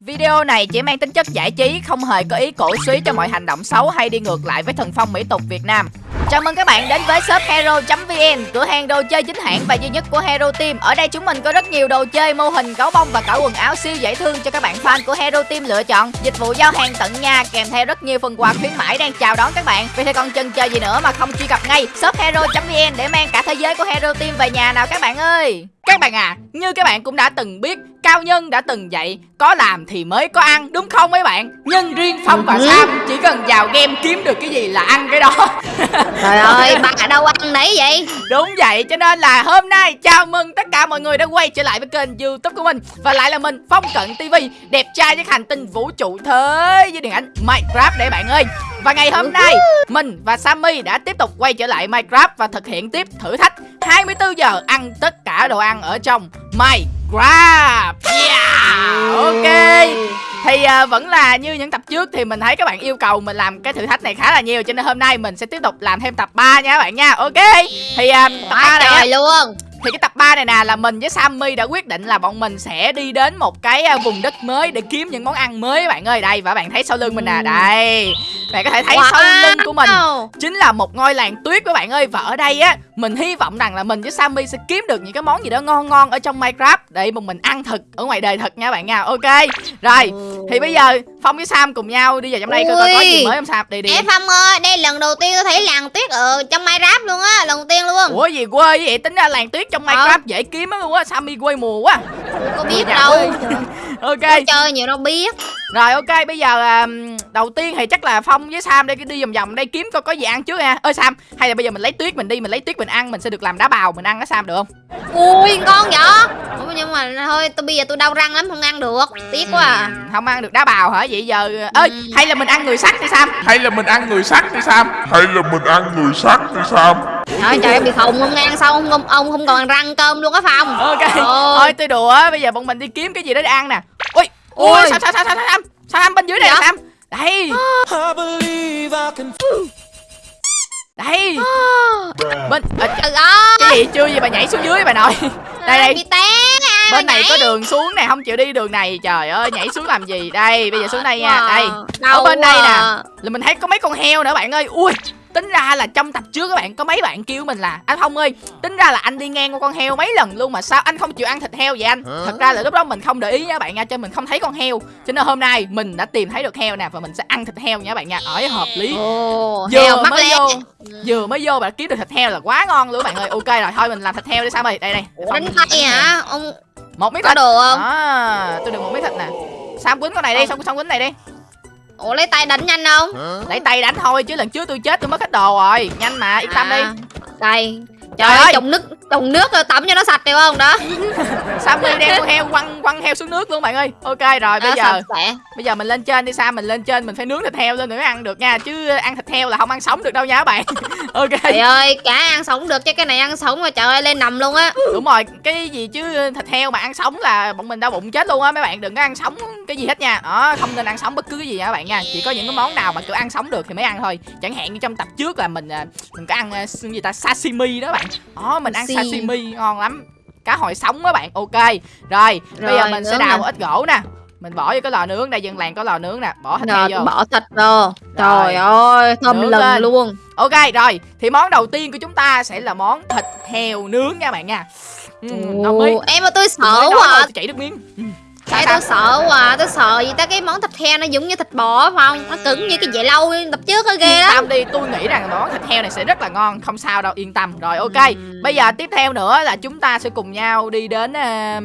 Video này chỉ mang tính chất giải trí, không hề có ý cổ suý cho mọi hành động xấu hay đi ngược lại với thần phong mỹ tục Việt Nam. Chào mừng các bạn đến với shop hero.vn, cửa hàng đồ chơi chính hãng và duy nhất của Hero Team. Ở đây chúng mình có rất nhiều đồ chơi, mô hình, gấu bông và cả quần áo siêu dễ thương cho các bạn fan của Hero Team lựa chọn. Dịch vụ giao hàng tận nhà kèm theo rất nhiều phần quà khuyến mãi đang chào đón các bạn. Vì thế còn chần chờ gì nữa mà không truy cập ngay shop hero.vn để mang cả thế giới của Hero Team về nhà nào các bạn ơi. Các bạn à, như các bạn cũng đã từng biết Cao Nhân đã từng dạy Có làm thì mới có ăn đúng không mấy bạn? Nhưng riêng Phong và Sam chỉ cần vào game kiếm được cái gì là ăn cái đó. Trời ơi, bà đâu ăn đấy vậy? Đúng vậy, cho nên là hôm nay chào mừng tất cả mọi người đã quay trở lại với kênh youtube của mình. Và lại là mình, Phong Cận TV Đẹp trai với hành tinh vũ trụ thế với điện ảnh Minecraft để bạn ơi Và ngày hôm nay, mình và Sammy đã tiếp tục quay trở lại Minecraft Và thực hiện tiếp thử thách. 24 giờ ăn tất cả đồ ăn ở trong Minecraft. Yeah, ok. Thì à, vẫn là như những tập trước thì mình thấy các bạn yêu cầu mình làm cái thử thách này khá là nhiều cho nên hôm nay mình sẽ tiếp tục làm thêm tập 3 nha các bạn nha. Ok. Thì à, tập 3 này luôn thì cái tập 3 này nè là mình với Sammy đã quyết định là bọn mình sẽ đi đến một cái à, vùng đất mới để kiếm những món ăn mới các bạn ơi. Đây và bạn thấy sau lưng mình nè đây. Bạn có thể thấy sau lưng của mình chính là một ngôi làng tuyết các bạn ơi. Và ở đây á mình hy vọng rằng là mình với Sammy sẽ kiếm được những cái món gì đó ngon ngon ở trong Minecraft để một mình ăn thật ở ngoài đời thật nha bạn nha. Ok rồi. Thì bây giờ Phong với Sam cùng nhau đi vào trong đây coi coi có gì mới không Sam? Đi đi. Ê Phong ơi, đây lần đầu tiên tôi thấy làng tuyết ở trong Minecraft luôn á Lần đầu tiên luôn. Ủa gì quê vậy? Tính ra làng tuyết trong Minecraft dễ kiếm lắm luôn á Sammy quê mùa quá. Có biết Nhà đâu. Ok. Tôi chơi nhiều đâu biết. Rồi ok bây giờ à, đầu tiên thì chắc là Phong với Sam đây đi vòng vòng đây kiếm coi có gì ăn trước nha. Ơi Sam, hay là bây giờ mình lấy tuyết mình đi mình lấy tuyết mình ăn mình sẽ được làm đá bào mình ăn á Sam được không? Ui ngon vậy. Ủa, Nhưng mà thôi tôi bây giờ tôi đau răng lắm không ăn được. Tiếc quá à. Không ăn được đá bào hả? Vậy giờ ơi hay là mình ăn người sắt đi Sam? Hay là mình ăn người sắt đi Sam? Hay là mình ăn người sắt đi Sam Trời trời bị khùng không ăn sao ông, ông, ông không còn răng cơm luôn á Phong Ok. Thôi tôi đùa bây giờ bọn mình đi kiếm cái gì đó để ăn nè. Ui, ui, Ui. Sam Sam Sam Sam Sam Sam bên dưới này Dạ? Sam. Đây. Đây. Bên à, Trời ơi cái gì chưa gì bà nhảy xuống dưới bà nội. Đây đây. Bị té à, bên này nhảy. có đường xuống này không chịu đi đường này trời ơi nhảy xuống làm gì đây bây giờ xuống đây nha đây ở bên đây nè à. là mình thấy có mấy con heo nữa bạn ơi ui tính ra là trong tập trước các bạn có mấy bạn kêu mình là anh thông ơi tính ra là anh đi ngang qua con heo mấy lần luôn mà sao anh không chịu ăn thịt heo vậy anh? Thật ra là lúc đó mình không để ý nha bạn nha cho mình không thấy con heo. Cho nên hôm nay mình đã tìm thấy được heo nè và mình sẽ ăn thịt heo nha bạn nha. Ở hợp lý. Ồ, vừa heo mới vô vừa mới vô mà kiếm được thịt heo là quá ngon luôn các bạn ơi. Ok rồi thôi mình làm thịt heo đi sao ơi. Đây đây. Đánh tay hả? Ông một miếng thịt. đồ không? à, tôi được một miếng thịt nè. Sam quýnh con này đi Ờ. xong xong quýnh này đi Ủa lấy tay đánh nhanh không? lấy tay đánh thôi chứ lần trước tôi chết tôi mất hết đồ rồi nhanh mà yên tâm đi À, Đây. Trời Trời ơi. ơi, trồng trồng nước tắm cho nó sạch được không? Đó. sam đi đem con heo quăng quăng heo xuống nước luôn bạn ơi ok rồi bây Đó, giờ bây giờ mình lên trên đi sam mình lên trên mình phải nướng thịt heo lên để mới ăn được nha chứ ăn thịt heo là không ăn sống được đâu nha các bạn ok Trời ơi, cá ăn sống được chứ cái này ăn sống mà trời ơi lên nằm luôn á. đúng rồi cái gì chứ thịt heo mà ăn sống là bọn mình đau bụng chết luôn á mấy bạn đừng có ăn sống cái gì hết nha đó không nên ăn sống bất cứ cái gì nha các bạn nha chỉ có những cái món nào mà kiểu ăn sống được thì mới ăn thôi chẳng hạn như trong tập trước là mình à, mình có ăn à, gì ta sashimi đó bạn đó mình ăn. Sashimi ngon lắm cá hồi sống á bạn ok rồi, bây giờ Rồi, mình sẽ đào một ít gỗ nè mình bỏ vô cái lò nướng đây dân làng có lò nướng nè bỏ thịt heo Rồi vô bỏ thịt vô. Rồi. Trời ơi, thơm Nướng lừng lên. luôn. ok rồi thì món đầu tiên của chúng ta sẽ là món thịt heo nướng nha bạn nha ừ, Ồ, em mà tôi sợ quá. chảy nước miếng ừ. Sao? tôi sợ quá, tôi sợ gì ta cái món thịt heo nó giống như thịt bò phải không? Nó cứng như cái dẻ lâu tập trước á ghê lắm. tâm đi tôi nghĩ rằng món thịt heo này sẽ rất là ngon không sao đâu yên tâm rồi ok Ừm. bây giờ tiếp theo nữa là chúng ta sẽ cùng nhau đi đến ờ,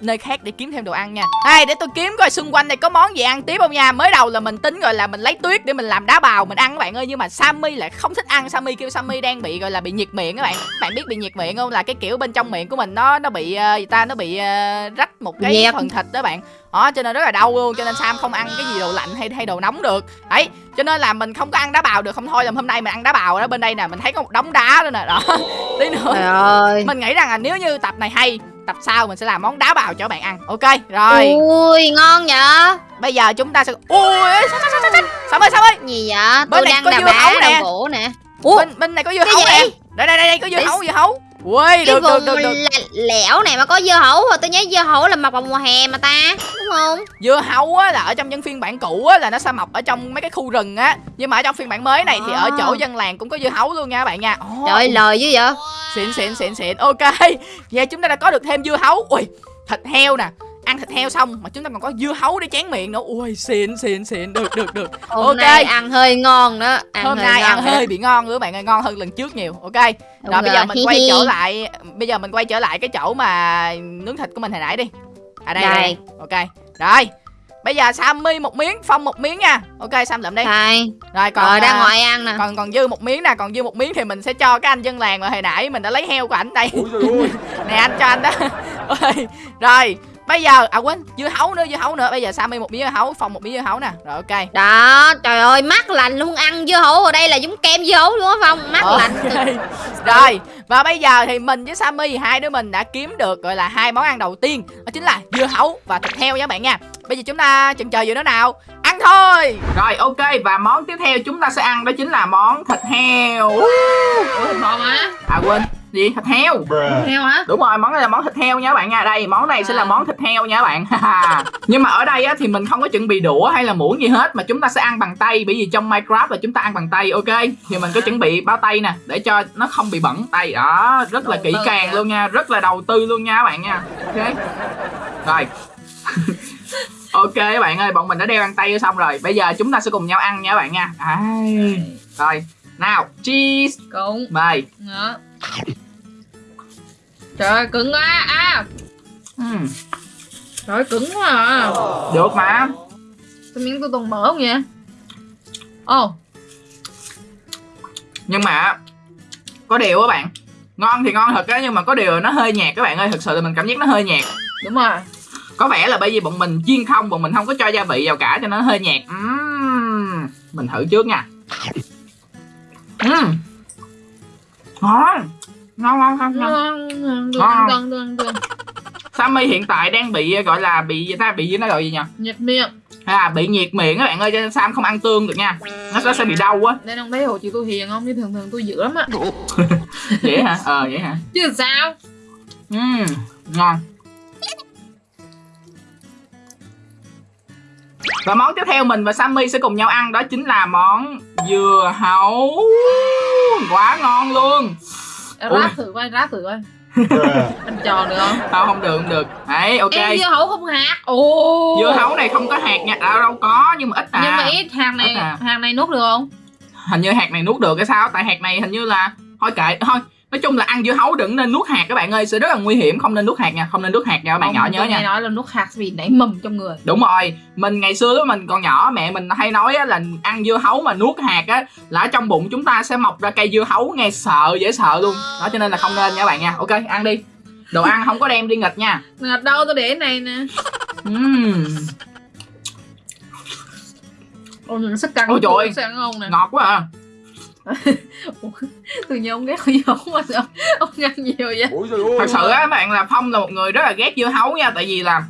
nơi khác để kiếm thêm đồ ăn nha đây để tôi kiếm coi xung quanh này có món gì ăn tiếp không nha mới đầu là mình tính gọi là mình lấy tuyết để mình làm đá bào mình ăn các bạn ơi nhưng mà sammy lại không thích ăn sammy kêu sammy đang bị gọi là bị nhiệt miệng các bạn bạn biết bị nhiệt miệng không là cái kiểu bên trong miệng của mình nó nó bị ờ, gì ta nó bị ờ, rách một cái Dẹp. phần thịt đó bạn. Đó cho nên rất là đau luôn cho nên sam không ăn cái gì đồ lạnh hay hay đồ nóng được. Đấy cho nên là mình không có ăn đá bào được. Không thôi là hôm nay mình ăn đá bào đó bên đây nè mình thấy có một đống đá đó nè. Đó tí nữa. Trời ơi. mình nghĩ rằng là nếu như tập này hay tập sau mình sẽ làm món đá bào cho bạn ăn. Ok rồi. Ui, ngon vậy. bây giờ chúng ta sẽ ui sao ơi sao ơi? Gì vậy? Bên Tôi này đang có dưa hấu nè. nè. Bên bên này có dưa cái hấu gì nè. đây đây đây đây có dưa Để- hấu dưa hấu ui cái được được vùng được được. lẹ- lẻo này mà có dưa hấu tôi nhớ dưa hấu là mọc vào mùa hè mà ta đúng không? Dưa hấu á là ở trong những phiên bản cũ á là nó sẽ mọc ở trong mấy cái khu rừng á. Nhưng mà ở trong phiên bản mới này thì ở chỗ À. dân làng cũng có dưa hấu luôn nha các bạn nha. Ồ, trời ơi lời dữ vậy? Xịn xịn xịn xịn. Ok. Vậy chúng ta đã có được thêm dưa hấu. Ui thịt heo nè ăn thịt heo xong mà chúng ta còn có dưa hấu để chén miệng nữa. Ui xịn xịn xịn. Được được được. Hôm Ok. nay ăn hơi ngon đó ăn hôm hơi nay ngon ăn rồi đó. hơi bị ngon nữa các bạn ơi ngon hơn lần trước nhiều. Ok. Đúng rồi bây giờ rồi, mình hi quay hi. trở lại bây giờ mình quay trở lại cái chỗ mà nướng thịt của mình hồi nãy đi. À đây, đây. Đây. ok. Rồi. Bây giờ Sammy một miếng phong một miếng nha. Ok Sam lượm đi. Đây. Rồi còn rồi đang à, ngồi ăn nè. còn còn dư một miếng nè còn dư một miếng thì mình sẽ cho cái anh dân làng mà hồi nãy mình đã lấy heo của ảnh đây. Ôi trời ơi. Nè anh cho anh đó. Rồi bây giờ à quên dưa hấu nữa dưa hấu nữa. Bây giờ Sammy một miếng dưa hấu phong một miếng dưa hấu nè. Rồi ok. Đó trời ơi mát lạnh luôn. Ăn dưa hấu ở đây là giống kem dưa hấu luôn á phong. Mát Ok. lạnh. Rồi và bây giờ thì mình với Sammy hai đứa mình đã kiếm được gọi là hai món ăn đầu tiên. Đó chính là dưa hấu và thịt heo nha các bạn nha. Bây giờ chúng ta chần chờ gì nữa nào. Ăn thôi! Rồi ok. Và món tiếp theo chúng ta sẽ ăn đó chính là món thịt heo. Ủa thịt bò mà à quên. Gì? Thịt heo? Heo hả? Đúng rồi món này là món thịt heo nha các bạn nha. Đây món này sẽ là À. món thịt heo nha các bạn. Nhưng mà ở đây á, thì mình không có chuẩn bị đũa hay là muỗng gì hết mà chúng ta sẽ ăn bằng tay. Bởi vì trong minecraft là chúng ta ăn bằng tay ok? Thì mình có chuẩn bị bao tay nè để cho nó không bị bẩn tay đó rất là kỹ càng nha. luôn nha rất là đầu tư luôn nha các bạn nha. Ok. Rồi. Ok các bạn ơi bọn mình đã đeo găng tay xong rồi. Bây giờ chúng ta sẽ cùng nhau ăn nha các bạn nha. Ai. rồi. Nào cheese. Cũng. Mời. Đó trời ơi cứng quá. À. Ừm, trời ơi cứng quá à. Được mà. Cái miếng tôi toàn mỡ không vậy? Ồ. Nhưng mà có điều các bạn ngon thì ngon thật á nhưng mà có điều nó hơi nhạt các bạn ơi thực sự là mình cảm giác nó hơi nhạt. Đúng rồi. Có vẻ là bởi vì bọn mình chiên không bọn mình không có cho gia vị vào cả cho nên nó hơi nhạt. Ừm, mình thử trước nha. Ừm. ngon. Ngon ngon ngon ngon. Ngon Ngon. Sammy hiện tại đang bị gọi là bị ta bị nó gọi gì nhỉ? Nhiệt miệng à bị nhiệt miệng các bạn ơi cho nên Sam không ăn tương được nha. Nó sẽ, sẽ bị đau á. Nên ông thấy hồ chị tôi hiền không? Chứ thường thường tôi dữ lắm á. Vậy hả? Ờ vậy hả? Chứ sao? Ừm, ngon. Và món tiếp theo mình và Sammy sẽ cùng nhau ăn đó chính là món dừa hấu. Quá ngon luôn. Ráp thử coi ráp thử coi anh tròn được không Không, không được, không được. Đấy, ok. Em dưa hấu không hạt? Ồ. Dưa hấu này không có hạt nha, à, đâu có, nhưng mà ít à. Nhưng mà ít hạt này Ít à. hạt này nuốt được không? Hình như hạt này nuốt được cái sao, tại hạt này hình như là Thôi kệ, thôi Nói chung là ăn dưa hấu đừng nên nuốt hạt các bạn ơi Sẽ rất là nguy hiểm, không nên nuốt hạt nha Không nên nuốt hạt nha các bạn Không, nhỏ nhớ nha nói là nuốt hạt vì nảy mầm trong người Đúng rồi, mình ngày xưa lúc mình còn nhỏ mẹ mình hay nói là ăn dưa hấu mà nuốt hạt á là ở trong bụng chúng ta sẽ mọc ra cây dưa hấu nghe sợ dễ sợ luôn. Đó cho nên là không nên nha các bạn nha. Ok, ăn đi. Đồ ăn không có đem đi nghịch nha. ngặt đâu tôi để này nè Ừm, ôi mình sắc căng Ôi trời ơi. ngon quá à. từ nhỏ ông ghét dưa hấu mà sao? Ông ăn nhiều vậy? Ôi trời ơi Thật sự á các bạn là Phong là một người rất là ghét dưa hấu nha tại vì là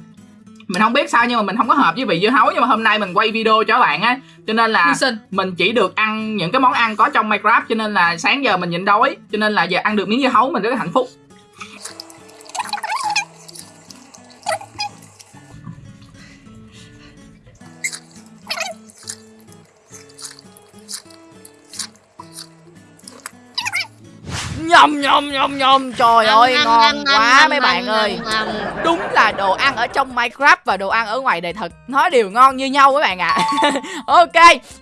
mình không biết sao nhưng mà mình không có hợp với vị dưa hấu nhưng mà hôm nay mình quay video cho các bạn á cho nên là mình chỉ được ăn những cái món ăn có trong Minecraft cho nên là sáng giờ mình nhịn đói cho nên là giờ ăn được miếng dưa hấu mình rất là hạnh phúc nhầm nhầm nhầm nhầm trời ơi ngon quá mấy bạn ơi. đúng là đồ ăn ở trong Minecraft và đồ ăn ở ngoài đời thực nó đều ngon như nhau các bạn ạ. Ok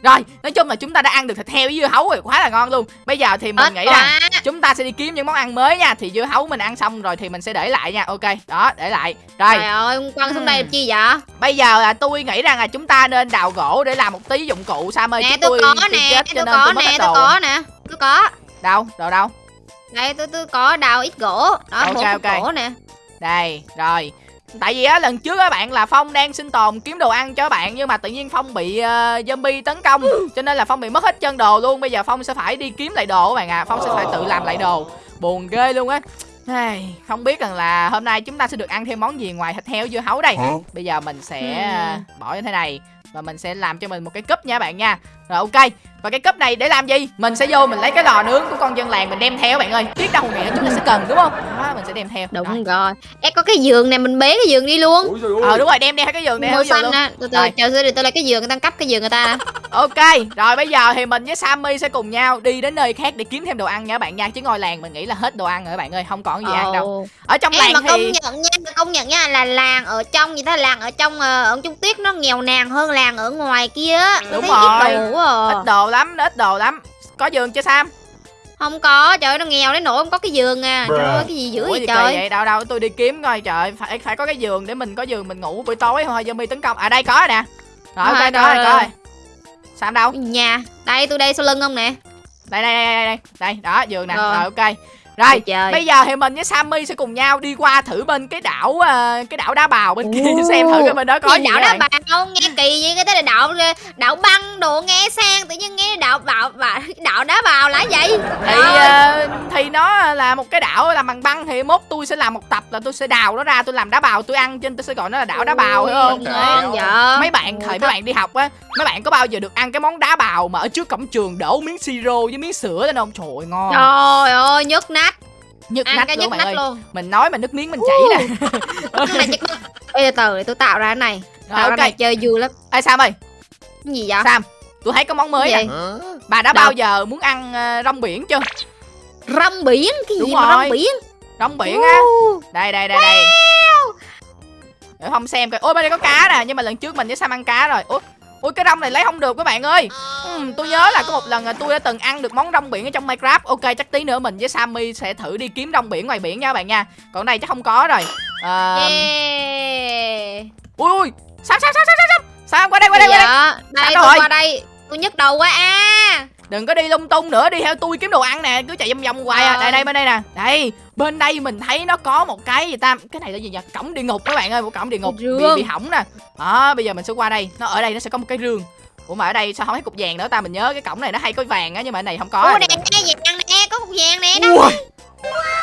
rồi nói chung là chúng ta đã ăn được thịt heo với dưa hấu rồi quá là ngon luôn. Bây giờ thì mình Ít nghĩ rằng chúng ta sẽ đi kiếm những món ăn mới nha. Thì dưa hấu mình ăn xong rồi thì mình sẽ để lại nha. Ok đó để lại. Rồi. Trời ơi quăng xuống đây làm chi vậy? Bây giờ là tôi nghĩ rằng là chúng ta nên đào gỗ để làm một tí dụng cụ sam ơi nè tôi có nè chết cho tôi nên có tôi mất nè tôi có nè tôi có. Đâu đồ đâu đây tôi tôi có đào ít gỗ. Đó Ok, một ok. gỗ nè. Đây rồi. Tại vì á lần trước á bạn là phong đang sinh tồn kiếm đồ ăn cho bạn nhưng mà tự nhiên phong bị uh, zombie tấn công cho nên là phong bị mất hết chân đồ luôn. Bây giờ phong sẽ phải đi kiếm lại đồ các bạn à phong sẽ phải tự làm lại đồ. Buồn ghê luôn á. Hey, không biết rằng là hôm nay chúng ta sẽ được ăn thêm món gì ngoài thịt heo dưa hấu đây. Hả? Bây giờ mình sẽ Hmm. à, bỏ như thế này Và mình sẽ làm cho mình một cái cúp nha bạn nha Rồi ok Và cái cúp này để làm gì? Mình sẽ vô mình lấy cái lò nướng của con dân làng mình đem theo bạn ơi Biết đâu ngày nữa chúng ta sẽ cần đúng không? Đó, mình sẽ đem theo Rồi. Đúng rồi Ê có cái giường này mình bế cái giường đi luôn. Ờ đúng rồi đem theo cái giường theo Màu xanh á Từ từ Rồi. chờ xíu để tôi lấy cái giường người ta cấp cái giường người ta Ok, rồi bây giờ thì mình với Sammy sẽ cùng nhau đi đến nơi khác để kiếm thêm đồ ăn nha bạn nha Chứ ngôi làng mình nghĩ là hết đồ ăn rồi bạn ơi, không còn gì ăn đâu. Ở trong Ê, làng mà công thì nhận nha công nhận nha là làng ở trong gì ta làng ở trong ờ, ở Trung Tuyết nó nghèo nàn hơn làng ở ngoài kia á. Tôi Đúng rồi. đồ à. ít đồ lắm, nó ít đồ lắm Có giường chưa Sam? không có trời ơi, nó nghèo đến nỗi không có cái giường à trời ơi cái gì dữ Ủa vậy trời vậy? Đâu đâu, tôi đi kiếm coi trời Phải phải có cái giường để mình có giường mình ngủ buổi tối thôi Zombie tấn công À đây có rồi nè Rồi ok, Rồi, có rồi, rồi, rồi. có rồi Sam đâu? nhà đây tôi đây sau lưng ông nè Đây đây đây đây đây Đây, đó giường nè Rồi. Rồi ok Rồi, trời. bây giờ thì mình với Sammy sẽ cùng nhau đi qua thử bên cái đảo ờ, cái đảo đá bào bên kia Ồ. xem thử cái bên đó có gì gì đảo đá bào nghe kỳ vậy cái tên là đảo đảo băng đồ nghe sang tự nhiên nghe đảo bào bào đảo đá bào là vậy thì ờ, thì nó là một cái đảo làm bằng băng thì mốt tôi sẽ làm một tập là tôi sẽ đào nó ra tôi làm đá bào tôi ăn trên tôi sẽ gọi nó là đảo đá bào hiểu không? ngon vậy. Mấy bạn thời mấy bạn đi học á mấy bạn có bao giờ được ăn cái món đá bào mà ở trước cổng trường đổ miếng siro với miếng sữa lên không? Trời ơi, ngon. Trời ơi nhức nách nhức ăn nách cái luôn nhức nách ơi. luôn. Mình nói mà nước miếng mình chảy nè. Cái này nhức nách Ê, từ từ để tôi tạo ra cái này. Rồi tạo ra ok. này chơi vui lắm. Ê sam ơi. Cái gì vậy? Sam tôi thấy có món mới? Hả? bà đã Đâu? bao giờ muốn ăn ờ, rong biển chưa? Rong biển? Cái Đúng gì mà rồi. rong biển? Rong biển á. Uh, đây đây đây đây. Để không xem coi. Ôi bên đây có cá nè nhưng mà lần trước mình với sam ăn cá rồi. Ôi ôi cái rong này lấy không được các bạn ơi. Ừm, tôi nhớ là có một lần là tôi đã từng ăn được món rong biển ở trong minecraft. Ok chắc tí nữa mình với sammy sẽ thử đi kiếm rong biển ngoài biển nha các bạn nha. Còn đây chắc không có rồi. Ờ, yeah. ui ui sam sam sam sam sam sam qua đây qua đây qua đây. Dạ đây tôi rồi? qua đây tôi nhức đầu quá à đừng có đi lung tung nữa đi theo tôi kiếm đồ ăn nè cứ chạy vòng vòng hoài à. Ờ. đây đây bên đây nè. Đây bên đây mình thấy nó có một cái gì ta? Cái này là gì nhỉ? Cổng địa ngục các bạn ơi một cổng địa ngục. Bị, Rương. bị hỏng nè. Đó bây giờ mình sẽ qua đây. Nó ở đây nó sẽ có một cái rương. Ủa mà ở đây sao không thấy cục vàng nữa ta? Mình nhớ cái cổng này nó hay có vàng á nhưng mà ở này không có ủa nè nghe vàng nè? Có cục vàng nè đó ui.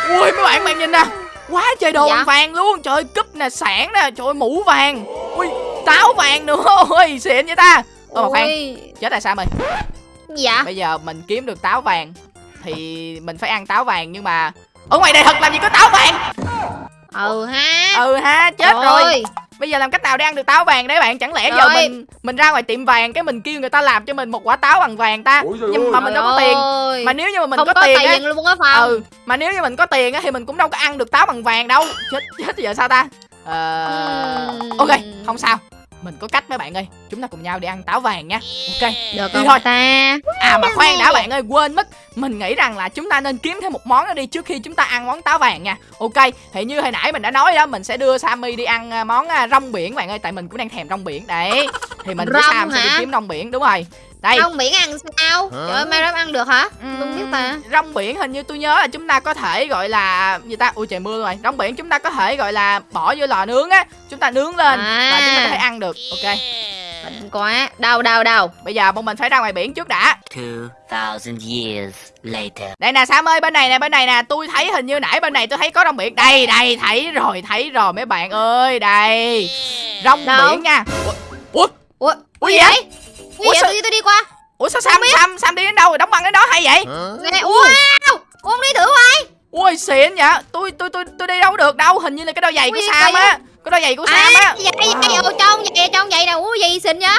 Ui mấy bạn bạn nhìn nè. Quá trời đồ Dạ? vàng luôn. Trời cúp nè sản nè. Trời mũ vàng. Ui táo vàng nữa. Ôi xịn vậy ta Ôi mà khoan chết tại sao mày vậy bây giờ mình kiếm được táo vàng thì mình phải ăn táo vàng nhưng mà ở ngoài đây thật làm gì có táo vàng? Ừ ha. Ừ ha chết Trời rồi. bây giờ làm cách nào để ăn được táo vàng đấy bạn? Chẳng lẽ giờ Rồi. mình mình ra ngoài tiệm vàng cái mình kêu người ta làm cho mình một quả táo bằng vàng ta? Ôi nhưng mà ơi. mình trời đâu có tiền. Mà nếu như mà mình không có, có tiền á luôn á phải không ừ mà nếu như mình có tiền á thì mình cũng đâu có ăn được táo bằng vàng đâu. Chết chết giờ sao ta? Ờ Ừm. ok không sao mình có cách mấy bạn ơi chúng ta cùng nhau đi ăn táo vàng nha. Ok. Được Đi thôi. ta À mà khoan đã bạn ơi quên mất. Mình nghĩ rằng là chúng ta nên kiếm thêm một món nữa đi Trước khi chúng ta ăn món táo vàng nha. Ok thì như hồi nãy mình đã nói đó Mình sẽ đưa Sammy đi ăn à, món à, rong biển bạn ơi Tại mình cũng đang thèm rong biển. Đấy Thì mình với Sam sẽ đi kiếm rong biển Đúng rồi Đây. Rong biển ăn sao? Hả? trời ơi mai ăn được hả? Ừm, không biết ta. Rong biển hình như tôi nhớ là chúng ta có thể gọi là gì ta? Ui trời mưa rồi. Rong biển chúng ta có thể gọi là bỏ vô lò nướng á. Chúng ta nướng lên À. và chúng ta có thể ăn được. Ok. Bệnh quá. Đâu đâu đâu bây giờ bọn mình phải ra ngoài biển trước đã. 2,000 years later. Đây nè Sam ơi bên này nè bên này nè. Tôi thấy hình như nãy bên này tôi thấy có rong biển. Đây đây thấy rồi thấy rồi mấy bạn ơi. Đây. Rong Đâu? biển nha. Ủa Ủa, ủa Ủa gì gì vậy Ủa Ủa sao- sao tôi đi qua. Ủa sao Sam Sam Sam đi đến đâu rồi? Đóng băng đến đó hay vậy? Nè wow! Ông đi thử qua Ui xịn vậy. Tôi tôi tôi tôi đi đâu được đâu? Hình như là cái đôi giày của Ui, Sam kỳ á. Cái đôi giày của Sam à á. vậy vậy. Ở trong vậy trong vậy nè. Ủa gì xinh vậy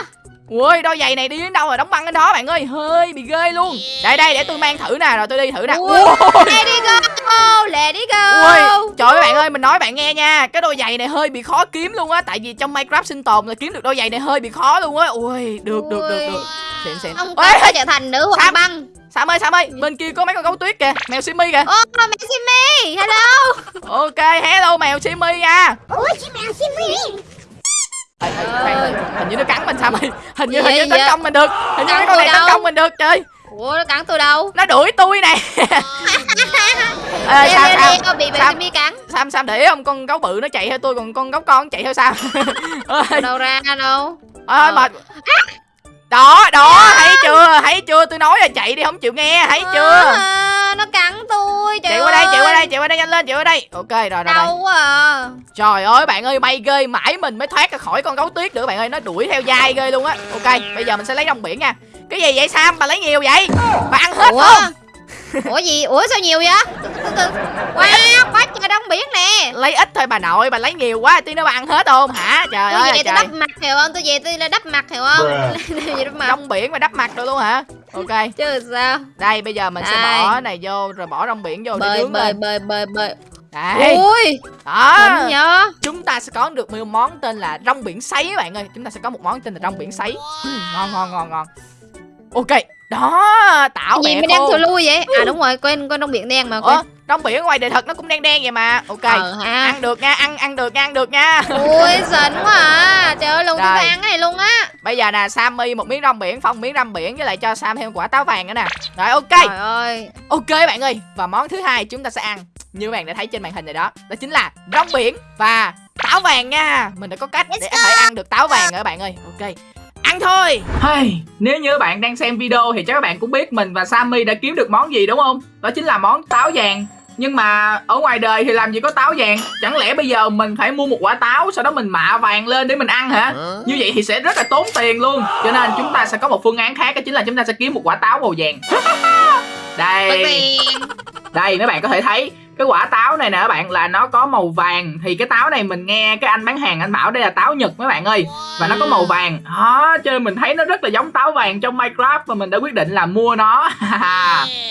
Ui đôi giày này đi đến đâu rồi đóng băng đến đó bạn ơi. Hơi bị ghê luôn. Đây đây để tôi mang thử nè Rồi tôi đi thử nè. Ui. Đi go let đi go. Ui, trời ơi bạn ơi, mình nói bạn nghe nha Cái đôi giày này hơi bị khó kiếm luôn á Tại vì trong Minecraft sinh tồn là kiếm được đôi giày này hơi bị khó luôn á. Ui, được, được, được, được. Xịn, xịn. ông ta trở thành nữ hoàng băng. Sam ơi, Sam ơi, bên kia có mấy con gấu tuyết kìa Mèo Simi kìa. Ô mẹ Simmy hello. Ok, hello mèo Simi nha Ê, ê, khoan, Hình như nó cắn mình Sam ơi Hình như, Gì hình như tấn công mình được Hình như cái con này tấn công mình được Trời ủa nó cắn tôi đâu? Nó đuổi tôi nè. Ê, Lê, Sam, bị Sam. Simmy cắn. Sam, Sam để không Con gấu bự nó chạy theo tôi Còn con gấu con chạy theo Sam. Ơi, đâu ra đâu? Ơi Ờ. mệt. Đó đó thấy chưa thấy chưa tôi nói là chạy đi không chịu nghe thấy chưa? À, nó cắn tôi trời Chị qua đây, chị qua đây, chị qua đây nhanh lên, chị qua đây. Ok, rồi rồi. Đau quá à. Trời ơi bạn ơi, may ghê, mãi mình mới thoát ra khỏi con gấu tuyết nữa bạn ơi, nó đuổi theo dai ghê luôn á. Ok, bây giờ mình sẽ lấy rong biển nha. Cái gì vậy Sam, bà lấy nhiều vậy? Bà ăn hết Ủa? không? Ủa gì? Ủa sao nhiều vậy? Wow, quá trời đông biển nè. Lấy ít thôi bà nội, bà lấy nhiều quá, tí bà ăn hết không hả? Trời Tôi ơi về tôi đắp mặt hiểu không? Tôi về tôi là đắp mặt hiểu không? Đắp mặt. Rong biển mà đắp mặt rồi luôn hả? Ok, Chứ sao? đây bây giờ mình sẽ Đây. bỏ này vô rồi bỏ rong biển vô để Bơi nướng bơi lên. bơi bơi bơi. Đây, Ui, đó. nhớ. Chúng ta sẽ có được một món tên là rong biển sấy các bạn ơi. Chúng ta sẽ có một món tên là rong biển sấy. Ừ, ngon ngon ngon ngon. Ok, đó, tảo Gì đang khô. thù lui vậy? À đúng rồi, quên quên đông biển đen mà Ủa, quên. rong biển ngoài đời thật nó cũng đen đen vậy mà. Ok. Ờ ha. Ăn được nha, ăn ăn được nha, ăn được nha. Ui, xịn quá à. Trời ơi, luôn Rồi. phải ăn cái này luôn á. Bây giờ nè, Sammy một miếng rong biển, Phong miếng rong biển với lại cho Sam thêm quả táo vàng nữa nè. Rồi ok. Trời ơi. Ok bạn ơi, và món thứ hai chúng ta sẽ ăn như bạn đã thấy trên màn hình này đó, đó chính là rong biển và táo vàng nha. Mình đã có cách để có thể ăn được táo vàng rồi các bạn ơi. Ok. Ăn thôi. Hey, nếu như các bạn đang xem video thì chắc các bạn cũng biết mình và Sammy đã kiếm được món gì đúng không? Đó chính là món táo vàng. Nhưng mà ở ngoài đời thì làm gì có táo vàng Chẳng lẽ bây giờ mình phải mua một quả táo Sau đó mình mạ vàng lên để mình ăn hả Như vậy thì sẽ rất là tốn tiền luôn Cho nên chúng ta sẽ có một phương án khác Đó chính là chúng ta sẽ kiếm một quả táo màu vàng Đây tiền. Đây mấy bạn có thể thấy cái quả táo này nè các bạn là nó có màu vàng. Thì cái táo này mình nghe cái anh bán hàng anh bảo đây là táo nhật mấy bạn ơi và nó có màu vàng. Đó cho nên mình thấy nó rất là giống táo vàng trong minecraft và mình đã quyết định là mua nó.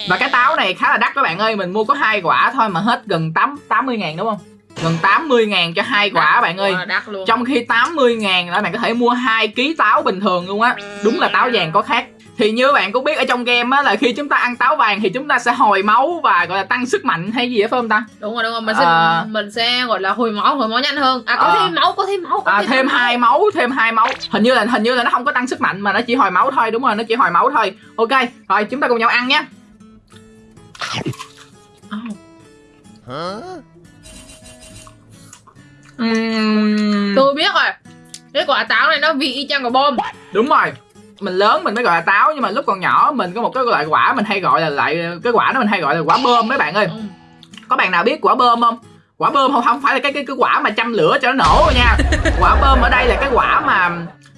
Và cái táo này khá là đắt các bạn ơi mình mua có hai quả thôi mà hết gần tám tám mươi ngàn đúng không? Gần 80 ngàn cho hai quả các bạn ơi. đắt luôn. Trong khi 80 ngàn là bạn có thể mua 2 kg táo bình thường luôn á. Đúng là táo vàng có khác Thì như bạn cũng biết ở trong game á là khi chúng ta ăn táo vàng thì chúng ta sẽ hồi máu và gọi là tăng sức mạnh hay gì đó phải không ta? đúng rồi đúng rồi mình sẽ À. mình sẽ gọi là hồi máu hồi máu nhanh hơn à có À. thêm máu có thêm máu có À, thêm hai máu, thêm hai máu. Hình như là hình như là nó không có tăng sức mạnh mà nó chỉ hồi máu thôi, đúng rồi, nó chỉ hồi máu thôi. Ok, rồi chúng ta cùng nhau ăn nhé. Uhm, tôi biết rồi cái quả táo này nó vị y chang quả bom đúng rồi. Mình lớn mình mới gọi là táo nhưng mà lúc còn nhỏ mình có một cái loại quả mình hay gọi là lại cái quả đó mình hay gọi là quả bơm mấy bạn ơi. Ừ. có bạn nào biết quả bơm không? Quả bơm không không phải là cái cái cái quả mà châm lửa cho nó nổ nha. Quả bơm ở đây là cái quả mà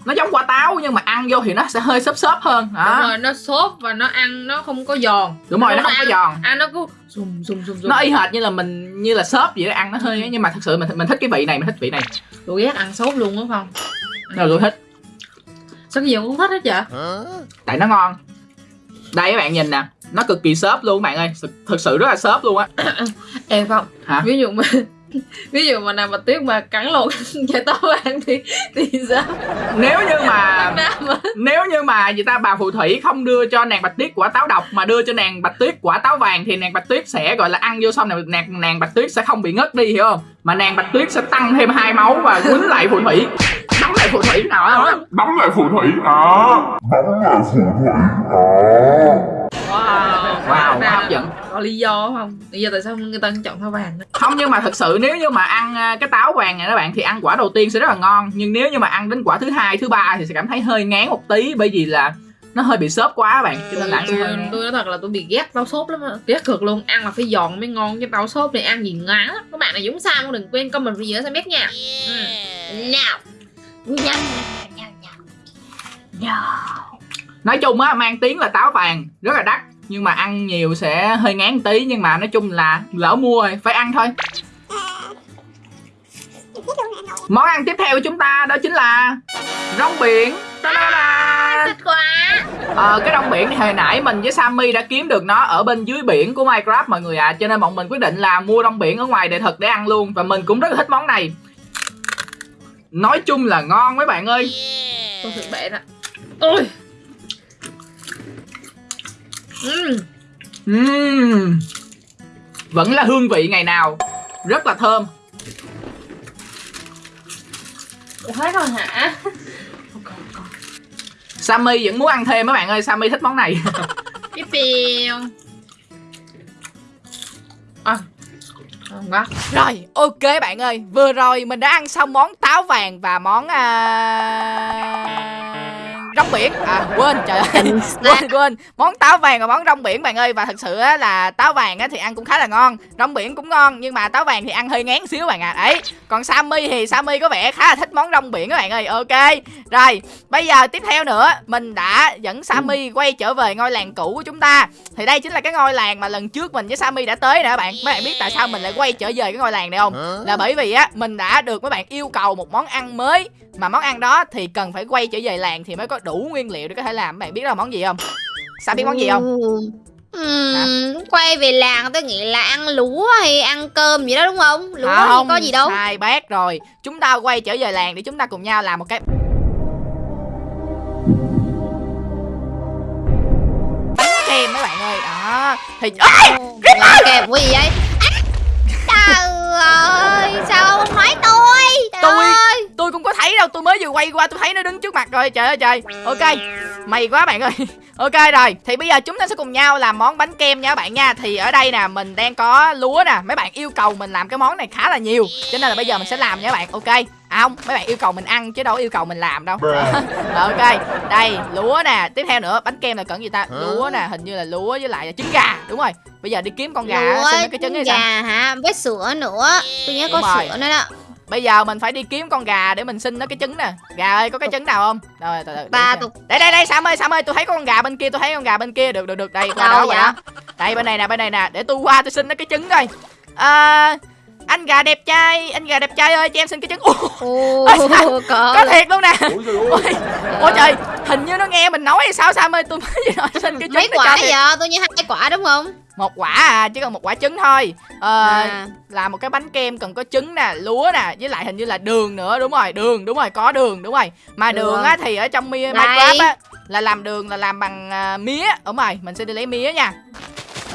nó giống quả táo nhưng mà ăn vô thì nó sẽ hơi xốp xốp hơn. Đúng đó rồi nó xốp và nó ăn nó không có giòn. Đúng rồi nó Đúng không có rồi. giòn. ăn nó cứ sùm sùm sùm sùm. Nó y hệt như là mình như là xốp vậy đó ăn nó hơi ấy, nhưng mà thật sự mình mình thích cái vị này mình thích vị này. Tôi ghét ăn xốp luôn đúng không là tôi thích sao cái gì cũng thích hết vậy? Tại nó ngon. Đây các bạn nhìn nè nó cực kỳ xốp luôn các bạn ơi. Thực, sự rất là xốp luôn á. Em không Hả? ví dụ mà ví dụ mà nào mà tuyết mà cắn lộn cho tao ăn thì thì sao? Nếu như mà nếu như mà người ta bà phù thủy không đưa cho nàng bạch tuyết quả táo độc mà đưa cho nàng bạch tuyết quả táo vàng thì nàng bạch tuyết sẽ gọi là ăn vô xong nàng nàng, nàng bạch tuyết sẽ không bị ngất đi hiểu không? Mà nàng bạch tuyết sẽ tăng thêm hai máu và quýnh lại phù thủy. Đóng lại phù thủy nào đó Đóng lại phù thủy đó Đóng lại phù thủy đó wow. Wow hấp dẫn lý do không? Lý do tại sao người ta chọn thao vàng đó? không nhưng mà thật sự nếu như mà ăn à, cái táo vàng này các bạn thì ăn quả đầu tiên sẽ rất là ngon. Nhưng nếu như mà ăn đến quả thứ hai thứ ba thì sẽ cảm thấy hơi ngán một tí bởi vì là nó hơi bị xốp quá các bạn. Cho nên là sẽ tôi, tôi nói thật là tôi bị ghét táo xốp lắm á. Ghét cực luôn. Ăn là phải giòn mới ngon chứ táo xốp này ăn gì ngán lắm. Các bạn này dũng sao cũng đừng quên comment video dưới biết nha. Ừ. nào. Nói chung á mang tiếng là táo vàng. Rất là đắt nhưng mà ăn nhiều sẽ hơi ngán tí nhưng mà nói chung là lỡ mua rồi phải ăn thôi. Món ăn tiếp theo của chúng ta đó chính là rong biển. Ta-da-da! Thích quá. Ờ, cái rong biển thì hồi nãy mình với Sammy đã kiếm được nó ở bên dưới biển của Minecraft mọi người ạ. À. cho nên bọn mình quyết định là mua rong biển ở ngoài để thật để ăn luôn. Và mình cũng rất là thích món này. Nói chung là ngon mấy bạn ơi. Tôi thử bẻ nè. Ôi Ừm, Ừm. Vẫn là hương vị ngày nào Rất là thơm. Ủa, hết rồi hả? Sammy vẫn muốn ăn thêm mấy bạn ơi Sammy thích món này. Cái piêu à quá. Rồi ok bạn ơi Vừa rồi mình đã ăn xong món táo vàng Và món à... rong biển. À quên trời ơi. Quên quên. Món táo vàng và món rong biển bạn ơi và thật sự á là táo vàng á thì ăn cũng khá là ngon. Rong biển cũng ngon nhưng mà táo vàng thì ăn hơi ngán xíu bạn ạ. À. đấy còn sammy thì sammy có vẻ khá là thích món rong biển các bạn ơi. Ok rồi bây giờ tiếp theo nữa mình đã dẫn sammy quay trở về ngôi làng cũ của chúng ta. Thì đây chính là cái ngôi làng mà lần trước mình với sammy đã tới nè các bạn. Mấy bạn biết tại sao mình lại quay trở về cái ngôi làng này không? Là bởi vì á mình đã được mấy bạn yêu cầu một món ăn mới. Mà món ăn đó thì cần phải quay trở về làng thì mới có đủ nguyên liệu để có thể làm bạn biết là món gì không sao biết món gì không Ừm, quay về làng tôi nghĩ là ăn lúa hay ăn cơm gì đó đúng không? Lúa thì không có gì đâu. sai bác rồi chúng ta quay trở về làng để chúng ta cùng nhau làm một cái bánh kem mấy bạn ơi đó thì! Làm kèm cái gì vậy? À, Trời ơi, sao không nói tôi? Trời Tôi- ơi. Tôi cũng có thấy đâu tôi mới vừa quay qua tôi thấy nó đứng trước mặt rồi trời ơi trời. Ok mày quá bạn ơi. Ok rồi thì bây giờ chúng ta sẽ cùng nhau làm món bánh kem nha các bạn nha. Thì ở đây nè mình đang có lúa nè. Mấy bạn yêu cầu mình làm cái món này khá là nhiều cho nên là bây giờ mình sẽ làm nha các bạn. Ok à không mấy bạn yêu cầu mình ăn chứ đâu yêu cầu mình làm đâu. Ok đây lúa nè. Tiếp theo nữa bánh kem là cần gì ta? Lúa nè hình như là lúa với lại là trứng gà đúng rồi. Bây giờ đi kiếm con gà Lúa, xin mấy cái trứng gà hả? Với sữa nữa. Tôi nhớ có Đúng rồi. sữa nữa đó. Bây giờ mình phải đi kiếm con gà để mình xin nó cái trứng nè. Gà ơi có cái trứng nào không? Rồi từ từ Ba Đây đây đây Sam ơi Sam ơi tôi thấy có con gà bên kia tôi thấy con gà bên kia. Được được được đây qua Đâu đó qua vậy? đó. Đây bên này nè bên này nè Để tôi qua tôi xin nó cái trứng coi. À, Anh gà đẹp trai Anh gà đẹp trai ơi cho em xin cái trứng. Ồ, sao? có. Có thiệt luôn nè. Ôi. Ôi trời Hình như nó nghe mình nói hay sao Sam ơi? Tôi mới nói xin cái trứng mấy quả vậy? Tôi nhớ hai quả đúng không? Một quả à Chỉ cần một quả trứng thôi Ờ, À. làm một cái bánh kem cần có trứng nè lúa nè với lại hình như là đường nữa đúng rồi đường đúng rồi có đường đúng rồi mà đường, Đường. á thì ở trong mi- minecraft á là làm đường là làm bằng à, mía đúng rồi mình sẽ đi lấy mía nha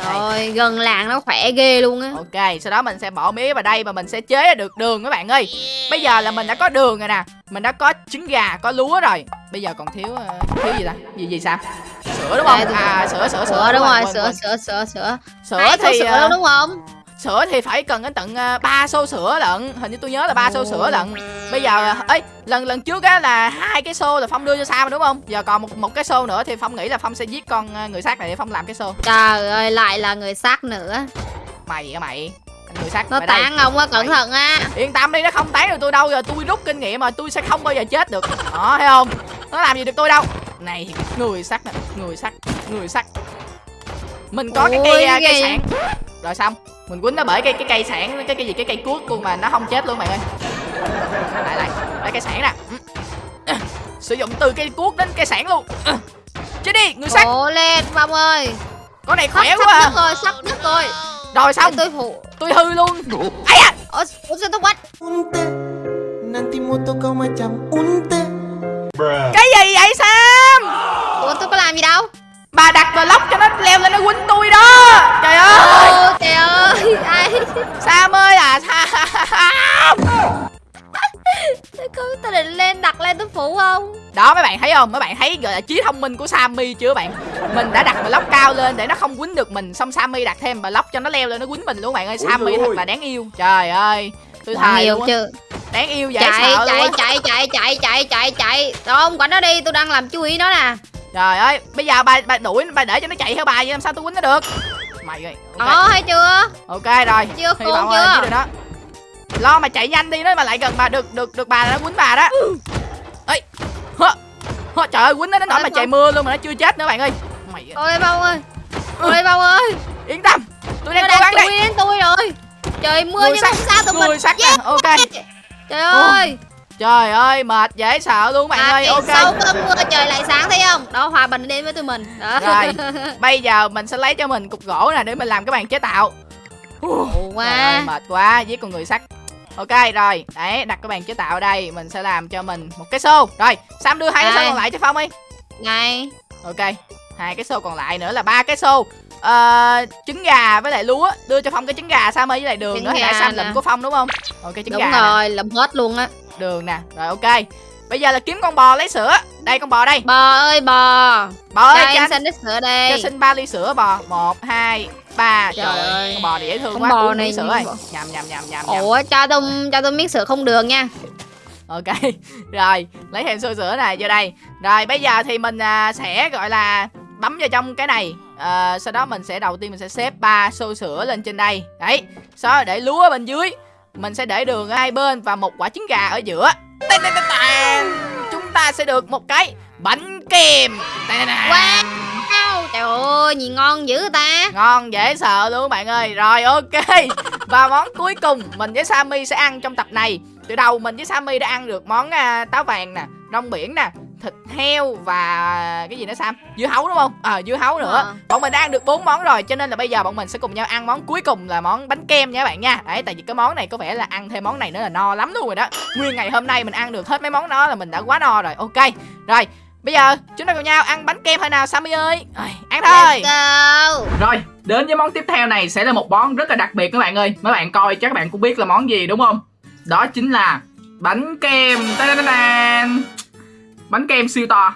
Rồi, gần làng nó khỏe ghê luôn á. ok sau đó mình sẽ bỏ mía vào đây và mình sẽ chế ra được đường các bạn ơi. Bây giờ là mình đã có đường rồi nè. Mình đã có trứng gà có lúa rồi. Bây giờ còn thiếu ờ, thiếu gì ta? Gì gì sao? Sữa đúng không? À sữa sữa Sữa. Đúng rồi, sữa sữa sữa sữa. sữa thì sữa ờ, đâu đúng không? Sữa thì phải cần đến tận ờ, ba xô sữa lận. Hình như tôi nhớ là ba xô sữa lận. Bây giờ ấy lần lần trước á là hai cái xô là phong đưa cho sam đúng không? Giờ còn một một cái xô nữa thì phong nghĩ là phong sẽ giết con ờ, người sát này để phong làm cái xô. Trời ơi, lại là người xác nữa. mày á mày. Người sát Nó tán ông á, cẩn thận á. yên tâm đi nó không tán được tôi đâu. Giờ tôi rút kinh nghiệm mà tôi sẽ không bao giờ chết được. Đó thấy không? Nó làm gì được tôi đâu. Này người sắt nè người sắt người sắt mình có cái cây Ôi, ờ, cây ghê. sản rồi xong mình quýnh nó bởi cái cái cây sản cái cái gì cái cây cuốc luôn mà nó không chết luôn mày ơi lại lại đây cây sản nè. À, sử dụng từ cây cuốc đến cây sản luôn À. chết đi người sắt Cố lên, Phong ơi. con này Sắp, khỏe sắp quá à. nước rồi, sắp nước rồi. rồi xong tôi phụ. tôi hư luôn ấy à Ủa, sao tôi quách? cái gì vậy sam Ủa tôi có làm gì đâu? Bà đặt block cho nó leo lên nó quýnh tôi đó trời ơi Ô trời ơi, ai? sam ơi à sam có tôi định lên đặt lên tôi phụ không? đó mấy bạn thấy không mấy bạn thấy gọi là trí thông minh của sammy chưa bạn mình đã đặt block cao lên để nó không quýnh được mình xong sammy đặt thêm block cho nó leo lên nó quýnh mình luôn bạn ơi sammy thật ơi. là đáng yêu trời ơi tôi Đáng thề yêu chứ. đáng yêu dễ Chạy, sợ luôn chạy, á. chạy, chạy, chạy, chạy, chạy, chạy. Rồi ông quản nó đi, tôi đang làm chú ý nó nè. Trời ơi bây giờ bà bà đuổi bà để cho nó chạy theo bà vậy làm sao tôi quýnh nó được mày ơi ok, Đó, hay chưa? ok rồi Chưa hy vọng chưa? được nó lo mà chạy nhanh đi nó mà lại gần bà được được được bà nó quýnh bà đó ấy hơ, hơ, trời ơi quýnh nó đến nỗi mà trời Phong. mưa luôn mà nó chưa chết nữa bạn ơi mày ơi, Ôi Phong ơi. Ôi Phong ơi. yên tâm tôi đang cố gắng đây đến tôi rồi. Trời mưa nhưng sắt, không sao tụi mình. nè Yes. ok Trời ơi. Trời ơi mệt dễ sợ luôn bạn À, ơi ok Sau cơn mưa trời lại sáng thấy không? Đó hòa bình đến với tụi mình. Đó. rồi bây giờ mình sẽ lấy cho mình cục gỗ nè để mình làm cái bàn chế tạo Ồ, Trời ơi, quá. mệt quá với con người sắt ok rồi đấy đặt cái bàn chế tạo ở đây mình sẽ làm cho mình một cái xô rồi sam đưa hai cái xô còn lại cho phong đi Này. ok hai cái xô còn lại nữa là ba cái xô Ờ, trứng gà với lại lúa. Đưa cho phong cái trứng gà sam ơi với lại đường Trứng nữa nãy sam lụm của phong đúng không? Ok trứng Đúng gà rồi, lụm hết luôn á. đường nè rồi ok. Bây giờ là kiếm con bò lấy sữa. Đây con bò đây. Bò ơi bò. bò Cho ơi cho xin ít sữa cho đây. xin ba ly sữa bò. Một hai ba. Trời, Trời ơi ơi. con bò này dễ thương Con quá bò uống này sữa bò- nhầm nhầm nhầm nhầm. Ủa cho tôi cho tôi miếng sữa không đường nha. ok rồi lấy thêm xôi sữa này vô đây. Rồi bây giờ thì mình à, sẽ gọi là bấm vào trong cái này. À, sau đó mình sẽ đầu tiên mình sẽ xếp ba xôi sữa lên trên đây. Đấy sau đó để lúa ở bên dưới. Mình sẽ để đường ở hai bên và một quả trứng gà ở giữa. Tàn, tàn, tàn, tàn. chúng ta sẽ được một cái bánh kem. Wow. Trời ơi, nhìn ngon dữ ta. Ngon dễ sợ luôn các bạn ơi. Rồi ok. Và món cuối cùng mình với Sammy sẽ ăn trong tập này. Từ đầu mình với Sammy đã ăn được món à, táo vàng nè rong biển nè thịt heo và cái gì nữa Sam dưa hấu đúng không ờ dưa hấu nữa Ờ. bọn mình đã ăn được bốn món rồi cho nên là bây giờ bọn mình sẽ cùng nhau ăn món cuối cùng là món bánh kem nha các bạn nha đấy tại vì cái món này có vẻ là ăn thêm món này nữa là no lắm luôn rồi đó nguyên ngày hôm nay mình ăn được hết mấy món đó là mình đã quá no rồi ok rồi bây giờ chúng ta cùng nhau ăn bánh kem thôi nào Sammy ơi Rồi, ăn thôi Rồi, đến với món tiếp theo này sẽ là một món rất là đặc biệt các bạn ơi. Mấy bạn coi chắc các bạn cũng biết là món gì đúng không? Đó chính là bánh kem. Ta-da-da-dan. Bánh kem siêu to.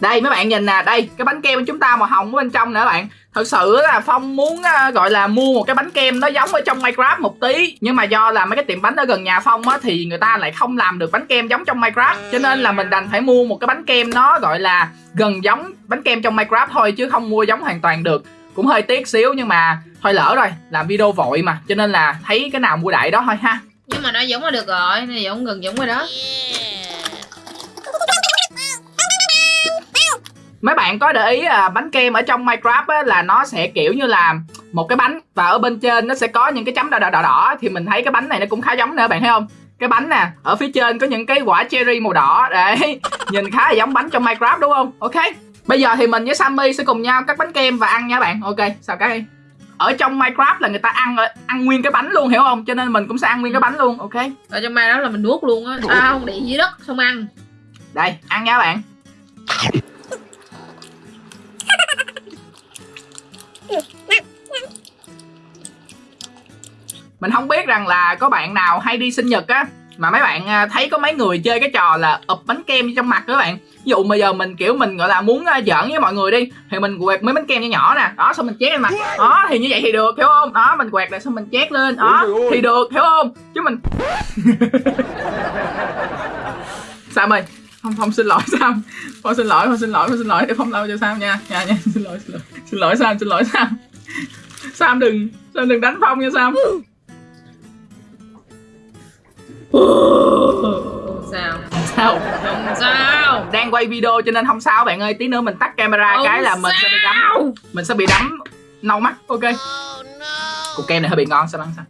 Đây mấy bạn nhìn nè, đây cái bánh kem của chúng ta màu hồng ở bên trong nè các bạn. Thật sự là Phong muốn gọi là mua một cái bánh kem nó giống ở trong Minecraft một tí. Nhưng mà do là mấy cái tiệm bánh ở gần nhà Phong á Thì người ta lại không làm được bánh kem giống trong Minecraft. Cho nên là mình đành phải mua một cái bánh kem nó gọi là gần giống bánh kem trong Minecraft thôi Chứ không mua giống hoàn toàn được. Cũng hơi tiếc xíu nhưng mà thôi lỡ rồi làm video vội mà. Cho nên là thấy cái nào mua đại đó thôi ha. Nhưng mà nó giống là được rồi Nó giống gần giống rồi đó mấy bạn có để ý à, bánh kem ở trong Minecraft á, là nó sẽ kiểu như là một cái bánh và ở bên trên nó sẽ có những cái chấm đỏ đỏ đỏ đỏ thì mình thấy cái bánh này nó cũng khá giống nữa bạn thấy không? Cái bánh nè ở phía trên có những cái quả cherry màu đỏ đấy nhìn khá là giống bánh trong Minecraft đúng không? Ok bây giờ thì mình với Sammy sẽ cùng nhau cắt bánh kem và ăn nha bạn. Ok sao cái? Ở trong Minecraft là người ta ăn ăn nguyên cái bánh luôn hiểu không? Cho nên mình cũng sẽ ăn nguyên cái bánh luôn ok? Ở trong đó là mình nuốt luôn á. À không, để dưới đất xong ăn. Đây ăn nha bạn mình không biết rằng là có bạn nào hay đi sinh nhật á mà mấy bạn à, thấy có mấy người chơi cái trò là ụp bánh kem trong mặt các bạn. Ví dụ bây giờ mình kiểu mình gọi là muốn à, giỡn với mọi người đi thì mình quẹt mấy bánh kem nhỏ nhỏ nè. Đó xong mình chét lên mặt. Đó thì như vậy thì được hiểu không? Đó mình quẹt lại xong mình chét lên. Đó thì được hiểu không? Chứ mình Sam ơi Phong Phong xin lỗi Sam. Phong xin lỗi Phong xin lỗi Phong xin lỗi. Để Phong lau cho Sam nha. Nha nha xin lỗi xin lỗi. Xin lỗi Sam xin lỗi Sam. Sam đừng Sam đừng đánh Phong nha Sam Không sao. Sao? Không sao. Đang quay video cho nên không sao bạn ơi. Tí nữa mình tắt camera Không cái là mình sẽ bị đấm. sao. mình sẽ bị đấm nâu mắt. Ok. Cục kem này hơi bị ngon sao ăn sao?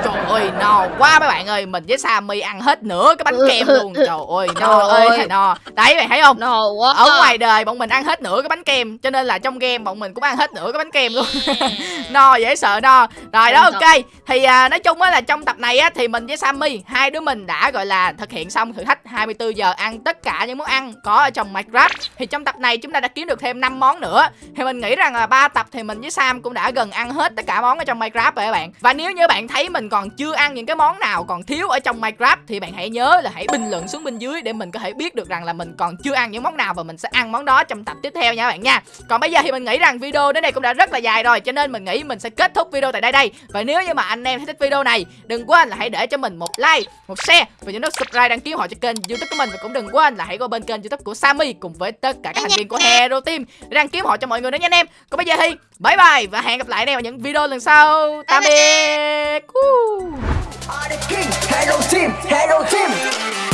Trời ơi no quá mấy bạn ơi. Mình với Sammy ăn hết nửa cái bánh kem luôn. Trời ơi no ơi thầy no. Đấy bạn thấy không? No quá. Ở ngoài đời bọn mình ăn hết nửa cái bánh kem cho nên là trong game bọn mình cũng ăn hết nửa cái bánh kem luôn. No dễ sợ no. Rồi đó ok. thì à, nói chung á là trong tập này á thì mình với Sammy hai đứa mình đã gọi là thực hiện xong thử thách 24 giờ ăn tất cả những món ăn có ở trong Minecraft. Thì trong tập này chúng ta đã kiếm được thêm 5 món nữa. Thì mình nghĩ rằng là ba tập thì mình với Sam cũng đã gần ăn hết tất cả món ở trong Minecraft rồi các bạn. Và nếu như bạn thấy mình còn chưa ăn những cái món nào còn thiếu ở trong Minecraft thì bạn hãy nhớ là hãy bình luận xuống bên dưới để mình có thể biết được rằng là mình còn chưa ăn những món nào và mình sẽ ăn món đó trong tập tiếp theo nha các bạn nha. Còn bây giờ thì mình nghĩ rằng video đến đây cũng đã rất là dài rồi cho nên mình nghĩ mình sẽ kết thúc video tại đây đây. Và nếu như mà anh em thấy thích video này đừng quên là hãy để cho mình một like một share và nhớ nút subscribe đăng ký họ cho kênh youtube của mình. Và cũng đừng quên là hãy qua bên kênh youtube của Sammy cùng với tất cả các thành viên của Hero Team để đăng ký họ cho mọi người nữa nha anh em. Còn bây giờ thì bye bye và hẹn gặp lại anh em ở những video lần sau. Tạm biệt Woo. King, Hello Team, Hello Team